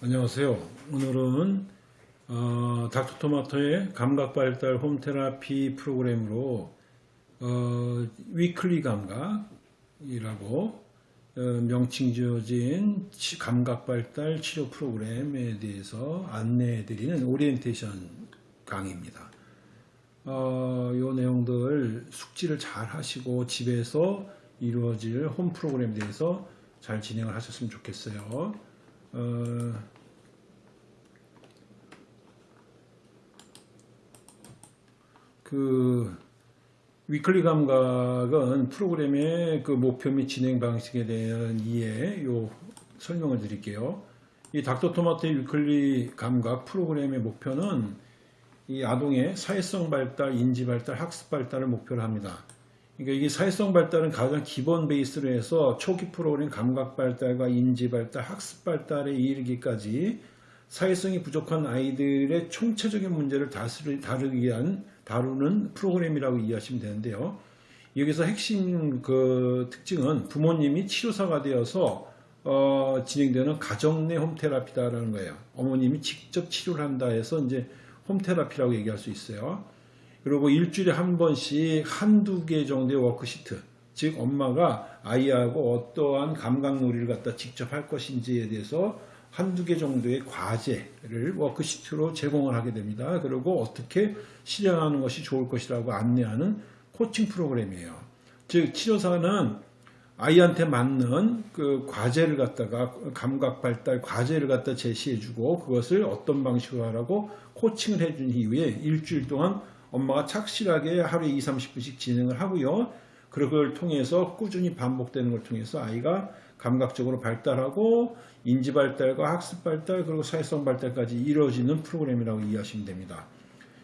안녕하세요. 오늘은 어, 닥터토마토의 감각발달 home therapy 프로그램으로 어, weekly 감각이라고 어, 명칭 지어진 치- 감각발달 치료 프로그램에 대해서 안내해드리는 오리엔테이션 강의입니다. 어, 요 내용들 숙지를 잘 하시고 집에서 이루어질 홈 프로그램에 대해서 잘 진행을 하셨으면 좋겠어요. 어, 그 weekly 감각은 프로그램의 그 목표 및 진행 방식에 대한 이해 요 설명을 드릴게요. 이 닥터토마토의 weekly 감각 프로그램의 목표는 이 아동의 사회성 발달, 인지 발달, 학습 발달을 목표로 합니다. 그러니까 이게 사회성 발달은 가장 기본 베이스로 해서 초기 프로그램 감각 발달과 인지 발달, 학습 발달에 이르기까지 사회성이 부족한 아이들의 총체적인 문제를 다스리, 다루기 위한 다루는 프로그램이라고 이해하시면 되는데요. 여기서 핵심 그 특징은 부모님이 치료사가 되어서 어, 진행되는 가정 내 홈테라피다라는 거예요. 어머님이 직접 치료를 한다 해서 이제 home therapy라고 얘기할 수 있어요. 그리고 일주일에 한 번씩 한두 개 정도의 worksheet, 즉 엄마가 아이하고 어떠한 감각놀이를 갖다 직접 할 것인지에 대해서 한두 개 정도의 과제를 worksheet로 제공을 하게 됩니다. 그리고 어떻게 실행하는 것이 좋을 것이라고 안내하는 코칭 프로그램이에요. 즉 치료사는 아이한테 맞는 그 과제를 갖다가 감각 발달 과제를 갖다 제시해주고 그것을 어떤 방식으로 하라고 coaching을 해준 이후에 일주일 동안 엄마가 착실하게 하루에 2, 30분씩 진행을 하고요. 그걸 통해서 꾸준히 반복되는 걸 통해서 아이가 감각적으로 발달하고 인지 발달과 학습 발달 그리고 사회성 발달까지 이루어지는 프로그램이라고 이해하시면 됩니다.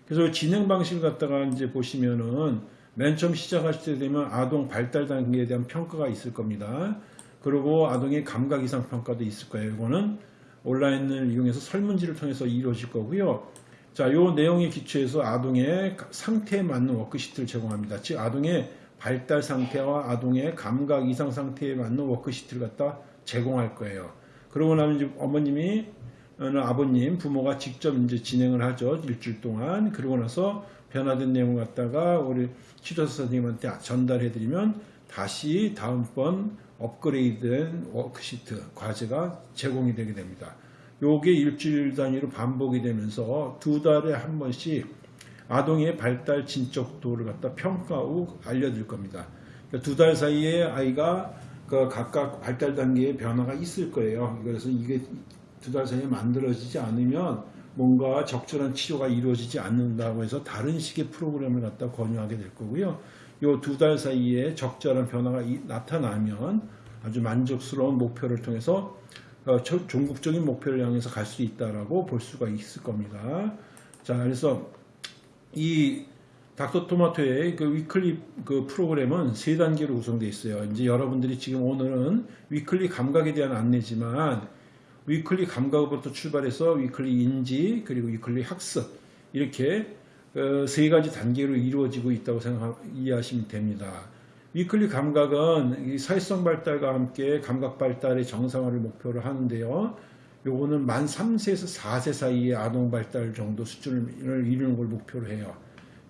그래서 진행 방식을 갖다가 이제 보시면은 맨 처음 시작하실 때 되면 아동 발달 단계에 대한 평가가 있을 겁니다. 그리고 아동의 감각 이상 평가도 있을 거예요. 이거는 온라인을 이용해서 설문지를 통해서 이루어질 거고요. 자, 요 내용에 기초해서 아동의 상태에 맞는 worksheet를 제공합니다. 즉, 아동의 발달 상태와 아동의 감각 이상 상태에 맞는 worksheet를 갖다 제공할 거예요. 그러고 나면 이제 어머님이 어느 아버님, 부모가 직접 이제 진행을 하죠. 일주일 동안. 그러고 나서 변화된 내용을 갖다가 우리 치료사 선생님한테 전달해 드리면 다시 다음번 업그레이드된 worksheet, 과제가 제공이 되게 됩니다. 요게 일주일 단위로 반복이 되면서 두 달에 한 번씩 아동의 발달 진척도를 갖다 평가 후 알려드릴 겁니다. 그러니까 두달 사이에 아이가 그 각각 발달 단계의 변화가 있을 거예요. 그래서 이게 두 달 사이에 만들어지지 않으면 뭔가 적절한 치료가 이루어지지 않는다고 해서 다른 식의 프로그램을 갖다 권유하게 될 거고요. 요 두 달 사이에 적절한 변화가 이- 나타나면 아주 만족스러운 목표를 통해서 종국적인 목표를 향해서 갈 수 있다라고 볼 수가 있을 겁니다. 자, 그래서 이 닥터토마토의 그 weekly 그 프로그램은 세 단계로 구성되어 있어요. 이제 여러분들이 지금 오늘은 weekly 감각에 대한 안내지만 weekly 감각부터 출발해서 weekly 인지 그리고 weekly 학습 이렇게 어, 세 가지 단계로 이루어지고 있다고 생각 이해하시면 됩니다. weekly 감각은 이 사회성 발달과 함께 감각 발달의 정상화를 목표로 하는데요. 요거는 만 3세에서 4세 사이의 아동 발달 정도 수준을 이루는 걸 목표로 해요.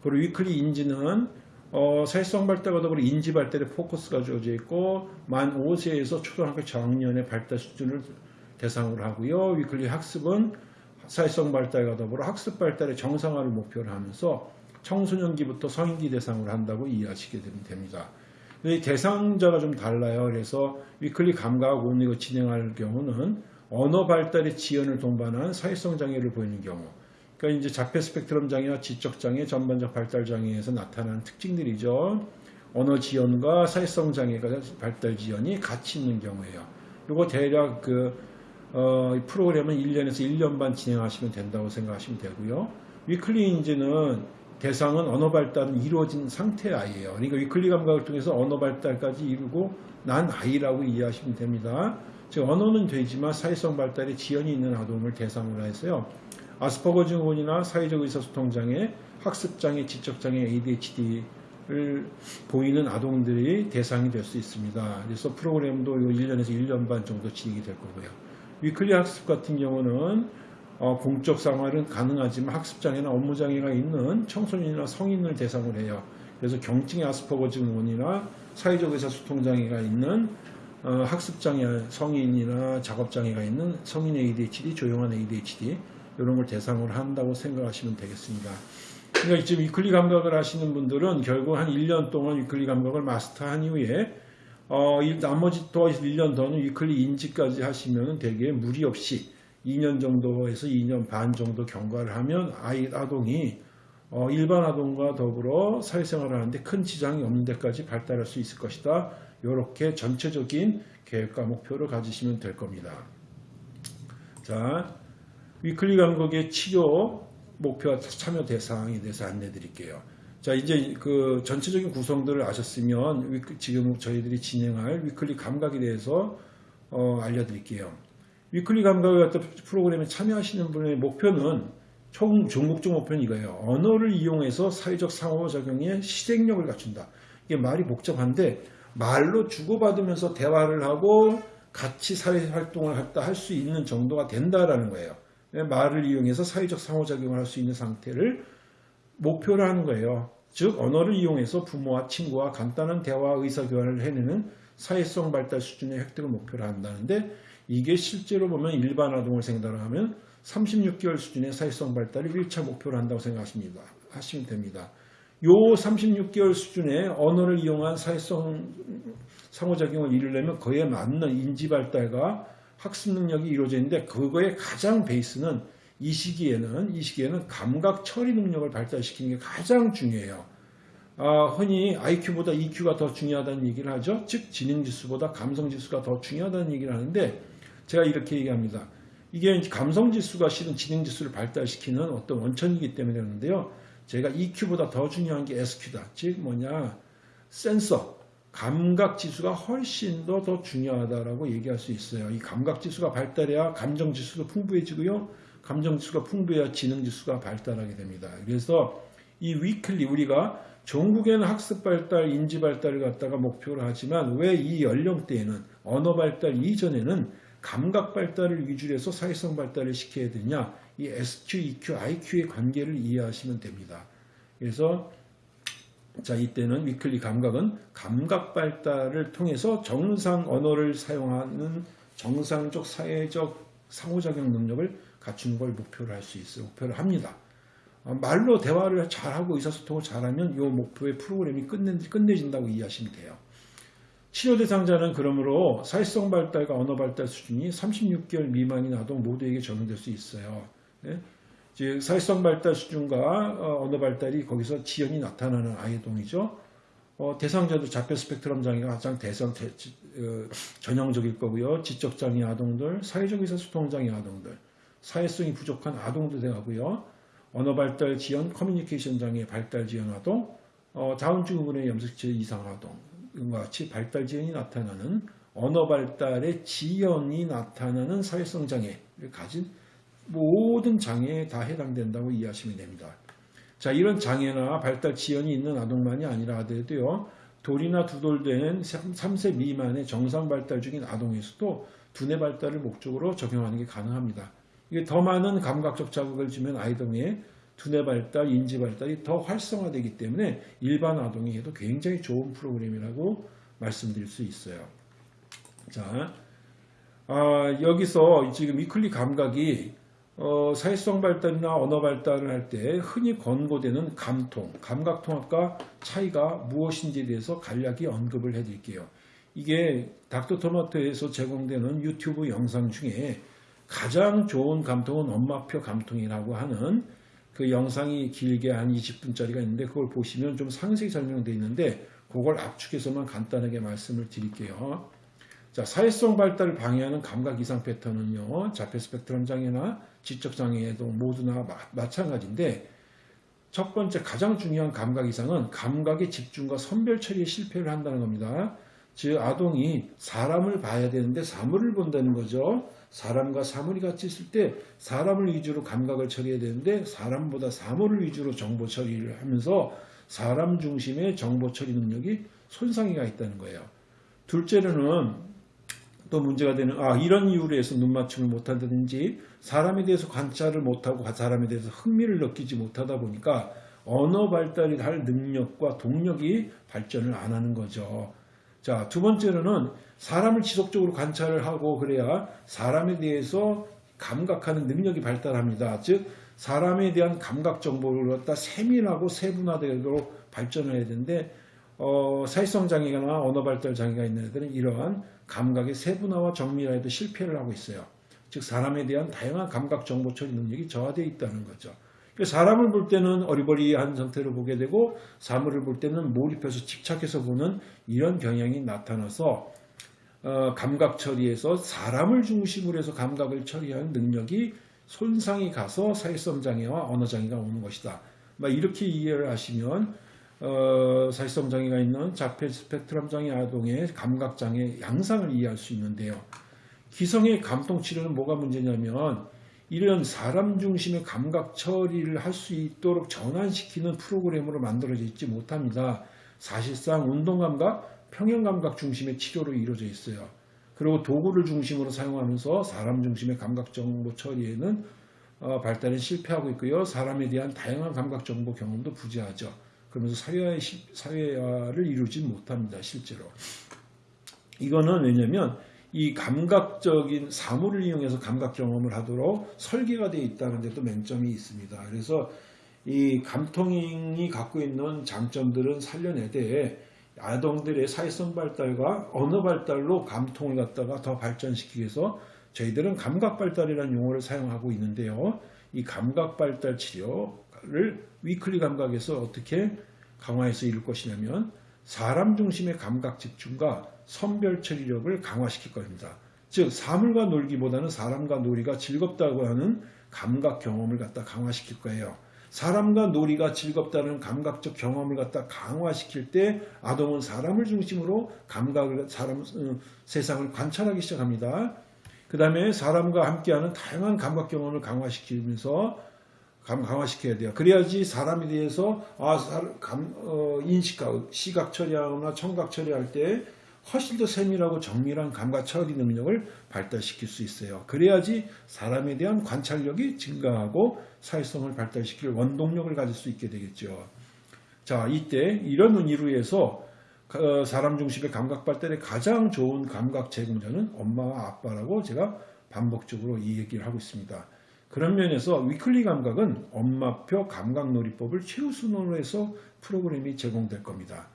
그리고 weekly 인지는 어, 사회성 발달과 더불어 인지 발달에 포커스가 주어져 있고 만 5세에서 초등학교 저학년의 발달 수준을 대상으로 하고요. weekly 학습은 사회성 발달과 더불어 학습 발달의 정상화를 목표로 하면서 청소년기부터 성인기 대상으로 한다고 이해하시게 됩니다. 대상자가 좀 달라요. 그래서 위클리 감각 온리고 진행할 경우는 언어 발달의 지연을 동반한 사회성 장애를 보이는 경우. 그러니까 이제 자폐 스펙트럼 장애와 지적 장애, 전반적 발달 장애에서 나타나는 특징들이죠. 언어 지연과 사회성 장애가 발달 지연이 같이 있는 경우예요. 이거 대략 그 어, 이 프로그램은 1년에서 1년 반 진행하시면 된다고 생각하시면 되고요. Weekly 인지는 대상은 언어 발달은 이루어진 상태의 아이예요. 그러니까 Weekly 감각을 통해서 언어 발달까지 이루고 난 아이라고 이해하시면 됩니다. 즉 언어는 되지만 사회성 발달에 지연이 있는 아동을 대상으로 해서요. 아스퍼거 증후군이나 사회적 의사소통 장애, 학습 장애, 지적 장애, ADHD를 보이는 아동들이 대상이 될 수 있습니다. 그래서 프로그램도 요 1년에서 1년 반 정도 진행이 될 거고요. Weekly 학습 같은 경우는 어, 공적 생활은 가능하지만 학습장애나 업무장애가 있는 청소년이나 성인을 대상으로 해요. 그래서 경증의 아스퍼거 증후군이나 사회적 의사소통장애가 있는 어, 학습장애 성인이나 작업장애가 있는 성인 ADHD, 조용한 ADHD 이런 걸 대상으로 한다고 생각하시면 되겠습니다. 그러니까 지금 Weekly 감각을 하시는 분들은 결국 한 1년 동안 Weekly 감각을 마스터한 이후에 어, 이 나머지 또 1년 더는 Weekly 인지까지 하시면 되게 무리 없이 2년 정도에서 2년 반 정도 경과를 하면 아이 아동이 어, 일반 아동과 더불어 사회생활을 하는데 큰 지장이 없는 데까지 발달할 수 있을 것이다. 이렇게 전체적인 계획과 목표를 가지시면 될 겁니다. 자, Weekly 감각의 치료 목표와 참여 대상에 대해서 안내 드릴게요. 자, 이제 그 전체적인 구성들을 아셨으면 지금 저희들이 진행할 Weekly 감각에 대해서 어, 알려드릴게요. Weekly 감각을 갖다 프로그램에 참여하시는 분의 목표는 총 종국적 목표는 이거예요. 언어를 이용해서 사회적 상호작용에 실행력을 갖춘다. 이게 말이 복잡한데 말로 주고받으면서 대화를 하고 같이 사회활동을 할 수 있는 정도가 된다라는 거예요. 말을 이용해서 사회적 상호작용을 할 수 있는 상태를 목표로 하는 거예요. 즉 언어를 이용해서 부모와 친구와 간단한 대화 의사교환을 해내는 사회성 발달 수준의 획득을 목표로 한다는데 이게 실제로 보면 일반 아동을 생각하면 36개월 수준의 사회성 발달을 1차 목표로 한다고 생각하십니다. 하시면 됩니다. 요 36개월 수준의 언어를 이용한 사회성 상호작용을 이루려면 그에 맞는 인지 발달과 학습 능력이 이루어져 있는데 그거의 가장 베이스는 이 시기에는 이 시기에는 감각 처리 능력을 발달시키는 게 가장 중요해요. 아, 흔히 IQ보다 EQ가 더 중요하다는 얘기를 하죠. 즉 지능 지수보다 감성 지수가 더 중요하다는 얘기를 하는데 제가 이렇게 얘기합니다. 이게 감성 지수가 실은 지능 지수를 발달시키는 어떤 원천이기 때문에 그러는데요. 제가 EQ보다 더 중요한 게 SQ다. 즉 뭐냐 센서 감각 지수가 훨씬 더 더 중요하다라고 얘기할 수 있어요. 이 감각 지수가 발달해야 감정 지수도 풍부해지고요. 감정 지수가 풍부해야 지능 지수가 발달하게 됩니다. 그래서 이 위클리 우리가 전국에는 학습 발달, 인지 발달을 갖다가 목표로 하지만 왜 이 연령대에는 언어 발달 이전에는 감각 발달을 위주로 해서 사회성 발달을 시켜야 되냐 이 SQ, EQ, IQ의 관계를 이해하시면 됩니다. 그래서 자 이때는 위클리 감각은 감각 발달을 통해서 정상 언어를 사용하는 정상적 사회적 상호작용 능력을 갖추는 걸 목표로 할 수 있어요. 목표를 합니다. 어, 말로 대화를 잘하고 의사소통을 잘하면 이 목표의 프로그램이 끝내, 끝내진다고 이해하시면 돼요. 치료 대상자는 그러므로 사회성 발달과 언어 발달 수준이 36개월 미만인 아동 모두에게 적용될 수 있어요. 네? 즉 사회성 발달 수준과 어, 언어 발달이 거기서 지연이 나타나는 아이동이죠. 어, 대상자도 자폐 스펙트럼 장애가 가장 대상 대, 어, 전형적일 거고요. 지적 장애 아동들, 사회적 의사소통 장애 아동들, 사회성이 부족한 아동도 되고요. 언어 발달 지연, 커뮤니케이션 장애 발달 지연 아동, 어, 다음 증후군의 염색체 이상 아동, 과 같이 발달 지연이 나타나는 언어 발달의 지연이 나타나는 사회성 장애를 가진 모든 장애에 다 해당된다고 이해하시면 됩니다. 자, 이런 장애나 발달 지연이 있는 아동만이 아니라 하더라도요, 돌이나 두돌된 3세 미만의 정상 발달 중인 아동에서도 두뇌 발달을 목적으로 적용하는 게 가능합니다. 이게 더 많은 감각적 자극을 주면 아이동의 두뇌 발달, 인지 발달이 더 활성화되기 때문에 일반 아동이 해도 굉장히 좋은 프로그램이라고 말씀드릴 수 있어요. 자, 아, 여기서 지금 위클리 감각이 어, 사회성 발달이나 언어 발달을 할 때 흔히 권고되는 감통, 감각통합과 차이가 무엇인지에 대해서 간략히 언급을 해드릴게요. 이게 닥터토마토에서 제공되는 유튜브 영상 중에 가장 좋은 감통은 엄마표 감통이라고 하는 그 영상이 길게 한 20분짜리가 있는데 그걸 보시면 좀 상세히 설명되어 있는데 그걸 압축해서만 간단하게 말씀을 드릴게요. 자, 사회성 발달을 방해하는 감각 이상 패턴은요. 자폐 스펙트럼 장애나 지적 장애에도 모두나 마, 찬가지인데 첫 번째 가장 중요한 감각 이상은 감각의 집중과 선별 처리에 실패를 한다는 겁니다. 즉 아동이 사람을 봐야 되는데 사물을 본다는 거죠. 사람과 사물이 같이 있을 때 사람을 위주로 감각을 처리해야 되는데 사람보다 사물을 위주로 정보 처리를 하면서 사람 중심의 정보 처리 능력이 손상이 가 있다는 거예요. 둘째로는 또 문제가 되는 아 이런 이유로 해서 눈 맞춤을 못한다든지 사람에 대해서 관찰을 못하고 사람에 대해서 흥미를 느끼지 못하다 보니까 언어 발달이 할 능력과 동력이 발전을 안 하는 거죠. 자, 두 번째로는 사람을 지속적으로 관찰을 하고 그래야 사람에 대해서 감각하는 능력이 발달합니다. 즉, 사람에 대한 감각 정보를 갖다 세밀하고 세분화되도록 발전해야 되는데, 어, 사회성 장애나 언어 발달 장애가 있는 애들은 이러한 감각의 세분화와 정밀화에도 실패를 하고 있어요. 즉, 사람에 대한 다양한 감각 정보 처리 능력이 저하되어 있다는 거죠. 사람을 볼 때는 어리버리한 상태로 보게 되고 사물을 볼 때는 몰입해서 집착해서 보는 이런 경향이 나타나서 어, 감각 처리에서 사람을 중심으로 해서 감각을 처리하는 능력이 손상이 가서 사회성 장애와 언어 장애가 오는 것이다. 이렇게 이해를 하시면 어, 사회성 장애가 있는 자폐 스펙트럼 장애 아동의 감각 장애 양상을 이해할 수 있는데요. 기성의 감통 치료는 뭐가 문제냐면 이런 사람 중심의 감각 처리를 할 수 있도록 전환시키는 프로그램으로 만들어져 있지 못합니다. 사실상 운동감각, 평형감각 중심의 치료로 이루어져 있어요. 그리고 도구를 중심으로 사용하면서 사람 중심의 감각 정보 처리에는 어, 발달은 실패하고 있고요. 사람에 대한 다양한 감각 정보 경험도 부재하죠. 그러면서 사회화, 사회화를 이루지 못합니다. 실제로. 이거는 왜냐면 이 감각적인 사물을 이용해서 감각 경험을 하도록 설계가 되어 있다는 데도 맹점이 있습니다. 그래서 이 감통이 갖고 있는 장점들은 살려내되 아동들의 사회성 발달과 언어 발달로 감통을 갖다가 더 발전시키기 위해서 저희들은 감각 발달이라는 용어를 사용하고 있는데요. 이 감각 발달 치료를 위클리 감각에서 어떻게 강화해서 이룰 것이냐면 사람 중심의 감각 집중과 선별 처리력을 강화시킬 겁니다. 즉 사물과 놀기보다는 사람과 놀이가 즐겁다고 하는 감각 경험을 갖다 강화시킬 거예요. 사람과 놀이가 즐겁다는 감각적 경험을 갖다 강화시킬 때 아동은 사람을 중심으로 감각을 사람 어, 세상을 관찰하기 시작합니다. 그 다음에 사람과 함께하는 다양한 감각 경험을 강화시키면서 강화시켜야 돼요. 그래야지 사람에 대해서 아, 감, 어, 인식하고 시각 처리하거나 청각 처리할 때 훨씬 더 세밀하고 정밀한 감각 처리 능력을 발달시킬 수 있어요. 그래야지 사람에 대한 관찰력이 증가하고 사회성을 발달시킬 원동력을 가질 수 있게 되겠죠. 자, 이때 이런 의미로 해서 어, 사람 중심의 감각 발달에 가장 좋은 감각 제공자는 엄마와 아빠라고 제가 반복적으로 이 얘기를 하고 있습니다. 그런 면에서 위클리 감각은 엄마표 감각놀이법을 최우선으로 해서 프로그램이 제공될 겁니다.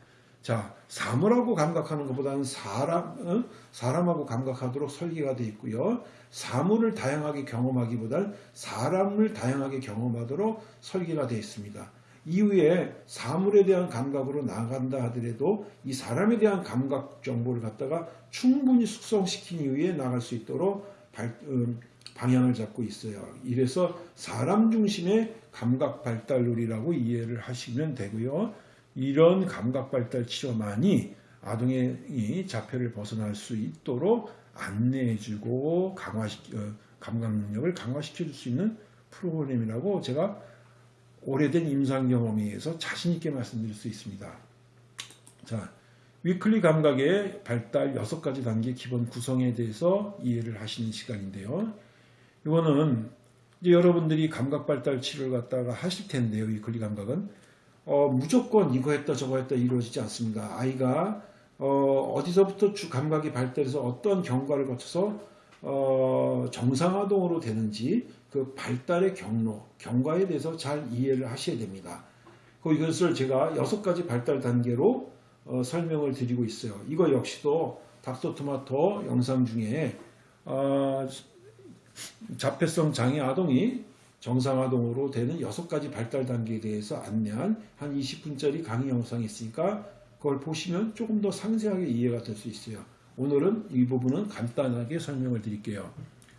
자, 사물하고 감각하는 것보다는 사람, 어? 사람하고 감각하도록 설계가 되어 있고요. 사물을 다양하게 경험하기보다는 사람을 다양하게 경험하도록 설계가 되어 있습니다. 이후에 사물에 대한 감각으로 나간다 하더라도 이 사람에 대한 감각 정보를 갖다가 충분히 숙성시킨 이후에 나갈 수 있도록 발, 음, 방향을 잡고 있어요. 이래서 사람 중심의 감각 발달놀이라고 이해를 하시면 되고요. 이런 감각 발달 치료만이 아동의 자폐를 벗어날 수 있도록 안내해주고 강화시 어, 감각 능력을 강화시켜줄 수 있는 프로그램이라고 제가 오래된 임상 경험에 의해서 자신 있게 말씀드릴 수 있습니다. 자, Weekly 감각의 발달 6가지 단계 기본 구성에 대해서 이해를 하시는 시간인데요. 이거는 이제 여러분들이 감각 발달 치료를 갖다가 하실 텐데요. Weekly 감각은 어, 무조건 이거 했다 저거 했다 이루어지지 않습니다. 아이가 어디서부터 주 감각이 발달해서 어떤 경과를 거쳐서 어, 정상화동으로 되는지 그 발달의 경로, 경과에 대해서 잘 이해를 하셔야 됩니다. 그 이것을 제가 여섯 가지 발달 단계로 어, 설명을 드리고 있어요. 이거 역시도 닥터토마토 영상 중에 어, 자폐성 장애 아동이 정상화동으로 되는 여섯 가지 발달 단계에 대해서 안내한 한 20분짜리 강의 영상이 있으니까 그걸 보시면 조금 더 상세하게 이해가 될 수 있어요. 오늘은 이 부분은 간단하게 설명을 드릴게요.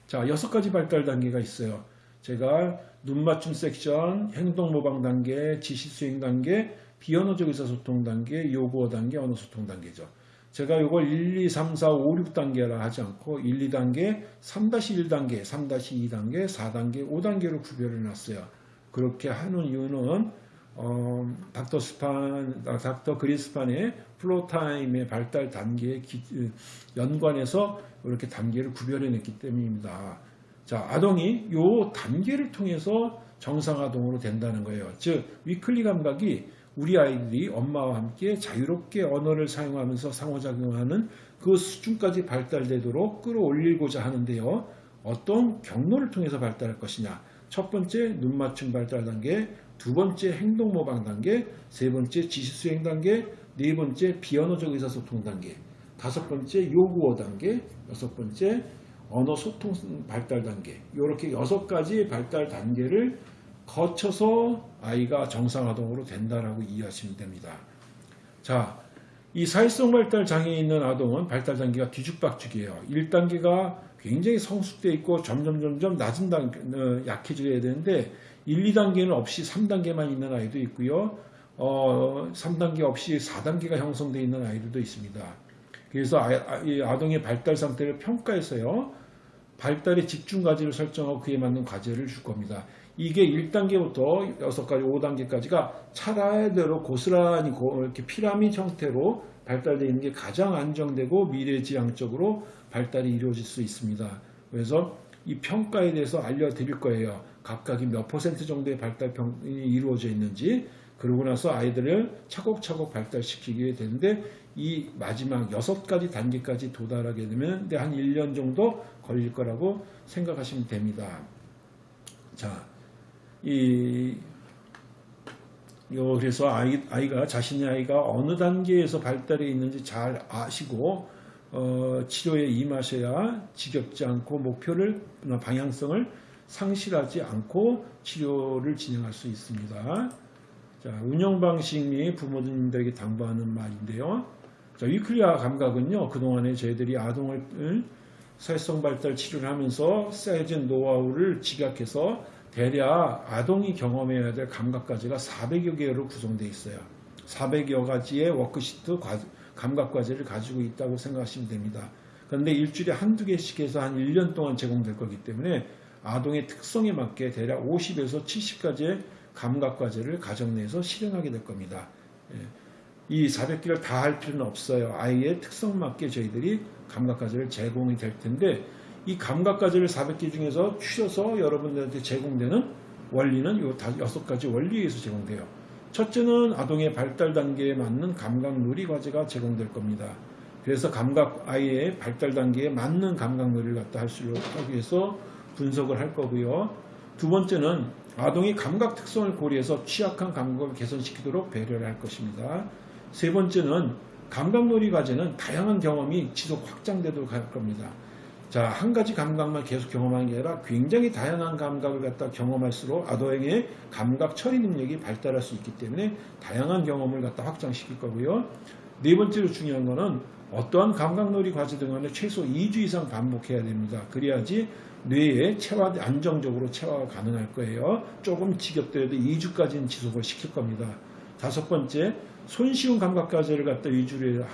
자, 여섯 가지 발달 단계가 있어요. 제가 눈 맞춤 섹션, 행동 모방 단계, 지시 수행 단계, 비언어적 의사소통 단계, 요구어 단계, 언어 소통 단계죠. 제가 이걸 1, 2, 3, 4, 5, 6단계라 하지 않고 1, 2단계, 3-1단계, 3-2단계, 4단계, 5단계로 구별해 놨어요. 그렇게 하는 이유는 어, 닥터 스판, 아, 닥터 그리스판의 플로타임의 발달 단계에 기- 연관해서 이렇게 단계를 구별해냈기 때문입니다. 자, 아동이 요 단계를 통해서 정상아동으로 된다는 거예요. 즉, 위클리 감각이 우리 아이들이 엄마와 함께 자유롭게 언어를 사용하면서 상호작용하는 그 수준까지 발달되도록 끌어올리고자 하는데요. 어떤 경로를 통해서 발달할 것이냐. 첫 번째, 눈맞춤 발달 단계, 두 번째, 행동 모방 단계, 세 번째, 지시 수행 단계, 네 번째, 비언어적 의사소통 단계, 다섯 번째, 요구어 단계, 여섯 번째, 언어 소통 발달 단계. 이렇게 여섯 가지 발달 단계를 거쳐서 아이가 정상아동으로 된다라고 이해하시면 됩니다. 자, 이 사회성 발달 장애 있는 아동은 발달 단계가 뒤죽박죽이에요. 1단계가 굉장히 성숙돼 있고 점점 점점 낮은 단계 어, 약해져야 되는데 1, 2단계는 없이 3단계만 있는 아이도 있고요. 어, 3단계 없이 4단계가 형성되어 있는 아이들도 있습니다. 그래서 아, 아, 이 아동의 발달 상태를 평가해서요. 발달의 집중 과제를 설정하고 그에 맞는 과제를 줄 겁니다. 이게 1단계부터 6가지, 5단계까지가 차례대로 고스란히 고- 이렇게 피라미드 형태로 발달되어 있는 게 가장 안정되고 미래지향적으로 발달이 이루어질 수 있습니다. 그래서 이 평가에 대해서 알려드릴 거예요. 각각이 몇 퍼센트 정도의 발달이 이루어져 있는지 그러고 나서 아이들을 차곡차곡 발달시키게 되는데 이 마지막 여섯 가지 단계까지 도달하게 되면 한 1년 정도 걸릴 거라고 생각하시면 됩니다. 자, 이, 요, 그래서 아이, 아이가, 자신의 아이가 어느 단계에서 발달해 있는지 잘 아시고, 어, 치료에 임하셔야 지겹지 않고 목표를, 방향성을 상실하지 않고 치료를 진행할 수 있습니다. 자, 운영 방식이 부모님들에게 당부하는 말인데요. 자, Weekly 감각은요, 그동안에 저희들이 아동을 사회성 발달 치료를 하면서 쌓여진 노하우를 집약해서 대략 아동이 경험해야 될 감각과제가 400여 개로 구성되어 있어요. 400여 가지의 워크시트 과- 감각과제를 가지고 있다고 생각하시면 됩니다. 그런데 일주일에 한두 개씩 해서 한 1년 동안 제공될 거기 때문에 아동의 특성에 맞게 대략 50에서 70가지의 감각과제를 가정 내에서 실행하게 될 겁니다. 예. 이 400개를 다 할 필요는 없어요. 아이의 특성 맞게 저희들이 감각과제를 제공이 될 텐데 이 감각과제를 400개 중에서 추려서 여러분들한테 제공되는 원리는 요 다- 여섯 가지 원리에 의해서 제공돼요. 첫째는 아동의 발달 단계에 맞는 감각 놀이 과제가 제공될 겁니다. 그래서 감각 아이의 발달 단계에 맞는 감각 놀이를 갖다 할 수 있기 위해서 분석을 할 거고요. 두 번째는 아동이 감각 특성을 고려해서 취약한 감각을 개선시키도록 배려를 할 것입니다. 세 번째는 감각놀이 과제는 다양한 경험이 지속 확장되도록 할 겁니다. 자, 한 가지 감각만 계속 경험하는 게 아니라 굉장히 다양한 감각을 갖다 경험할수록 아동의 감각 처리 능력이 발달할 수 있기 때문에 다양한 경험을 갖다 확장시킬 거고요. 네 번째로 중요한 거는 어떠한 감각놀이 과제 등은 최소 2주 이상 반복해야 됩니다. 그래야지 뇌에 체화, 안정적으로 체화가 가능할 거예요. 조금 지겹더라도 2주까지는 지속을 시킬 겁니다. 다섯 번째, 손쉬운 감각 과제를 갖다 위주로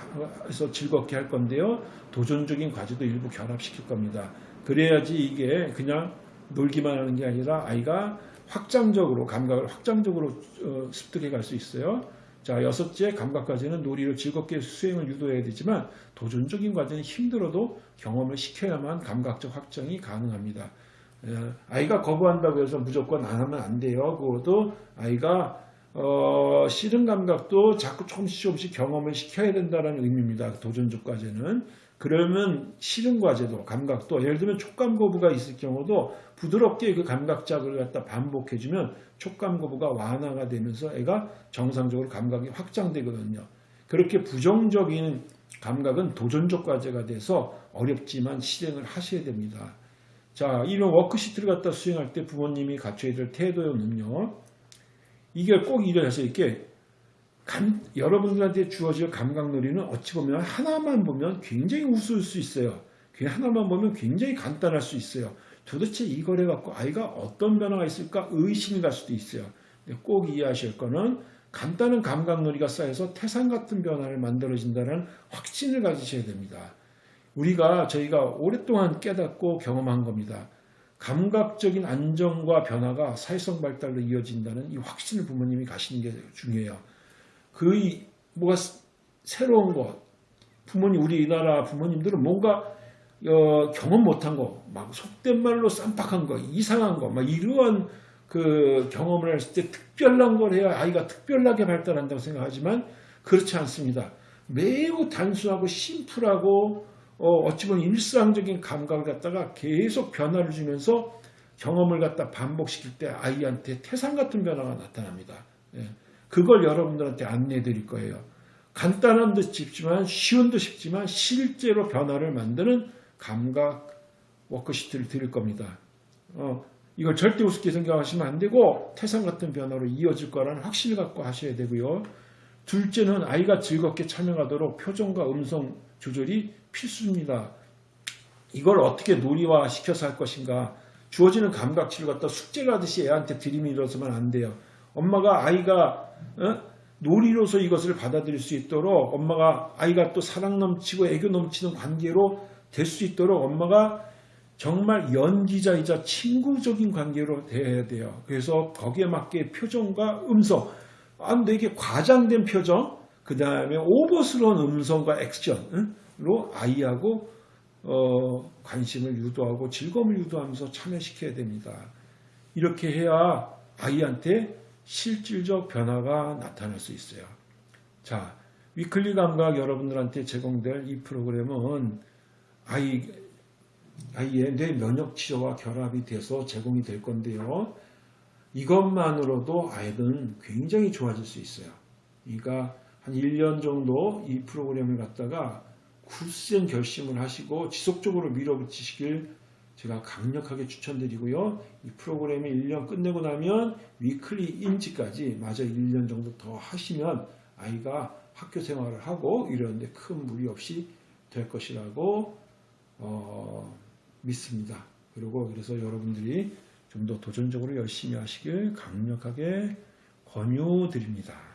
해서 즐겁게 할 건데요. 도전적인 과제도 일부 결합시킬 겁니다. 그래야지 이게 그냥 놀기만 하는 게 아니라 아이가 확장적으로 감각을 확장적으로 어, 습득해 갈 수 있어요. 자 여섯째 감각 과제는 놀이를 즐겁게 수행을 유도해야 되지만 도전적인 과제는 힘들어도 경험을 시켜야만 감각적 확장이 가능합니다. 에, 아이가 거부한다고 해서 무조건 안 하면 안 돼요. 그것도 아이가 어, 싫은 감각도 자꾸 조금씩 조금씩 경험을 시켜야 된다는 의미입니다. 도전적 과제는. 그러면 싫은 과제도 감각도 예를 들면 촉감 거부가 있을 경우도 부드럽게 그 감각작을 갖다 반복해주면 촉감 거부가 완화가 되면서 애가 정상적으로 감각이 확장되거든요. 그렇게 부정적인 감각은 도전적 과제가 돼서 어렵지만 실행을 하셔야 됩니다. 자, 이런 워크시트를 갖다 수행할 때 부모님이 갖춰야 될 태도는요. 이게 꼭 이래서 이렇게 감, 여러분들한테 주어질 감각놀이는 어찌 보면 하나만 보면 굉장히 우스울 수 있어요. 그냥 하나만 보면 굉장히 간단할 수 있어요. 도대체 이걸 해갖고 아이가 어떤 변화가 있을까 의심이 갈 수도 있어요. 근데 꼭 이해하실 거는 간단한 감각놀이가 쌓여서 태산 같은 변화를 만들어진다는 확신을 가지셔야 됩니다. 우리가 저희가 오랫동안 깨닫고 경험한 겁니다. 감각적인 안정과 변화가 사회성 발달로 이어진다는 이 확신을 부모님이 가시는 게 중요해요. 그 이- 뭐가 스- 새로운 것, 부모님 우리나라 부모님들은 뭔가 어, 경험 못한 거, 막 속된 말로 쌈박한 거, 이상한 거, 막 이러한 그 경험을 했을 때 특별한 걸 해야 아이가 특별하게 발달한다고 생각하지만 그렇지 않습니다. 매우 단순하고 심플하고 어, 찌 보면 일상적인 감각을 갖다가 계속 변화를 주면서 경험을 갖다 반복시킬 때 아이한테 태산 같은 변화가 나타납니다. 예. 그걸 여러분들한테 안내해 드릴 거예요. 간단한 듯 싶지만 쉬운 듯 싶지만 실제로 변화를 만드는 감각 워크시트를 드릴 겁니다. 어, 이걸 절대 우습게 생각하시면 안 되고 태산 같은 변화로 이어질 거라는 확신을 갖고 하셔야 되고요. 둘째는 아이가 즐겁게 참여하도록 표정과 음성 조절이 필수입니다. 이걸 어떻게 놀이화 시켜서 할 것인가 주어지는 감각치를 갖다 숙제를 하듯이 애한테 들이밀어서만 안 돼요. 엄마가 아이가 어? 놀이로서 이것을 받아들일 수 있도록 엄마가 아이가 또 사랑 넘치고 애교 넘치는 관계로 될 수 있도록 엄마가 정말 연기자이자 친구적인 관계로 돼야 돼요. 그래서 거기에 맞게 표정과 음성, 아, 근데 이게 과장된 표정, 그 다음에 오버스러운 음성과 액션으 로 아이하고 어, 관심을 유도하고 즐거움을 유도하면서 참여시켜야 됩니다. 이렇게 해야 아이한테 실질적 변화가 나타날 수 있어요. 자, 위클리 감각 여러분들한테 제공될 이 프로그램은 아이, 아이의 뇌 면역 치료와 결합이 돼서 제공이 될 건데요. 이것만으로도 아이는 굉장히 좋아질 수 있어요. 그러니까 한 1년 정도 이 프로그램을 갖다가 굳센 결심을 하시고 지속적으로 밀어붙이시길 제가 강력하게 추천드리고요. 이 프로그램이 1년 끝내고 나면 위클리 인지까지 마저 1년 정도 더 하시면 아이가 학교 생활을 하고 이러는데 큰 무리 없이 될 것이라고 어, 믿습니다. 그리고 그래서 여러분들이 좀 더 도전적으로 열심히 하시길 강력하게 권유드립니다.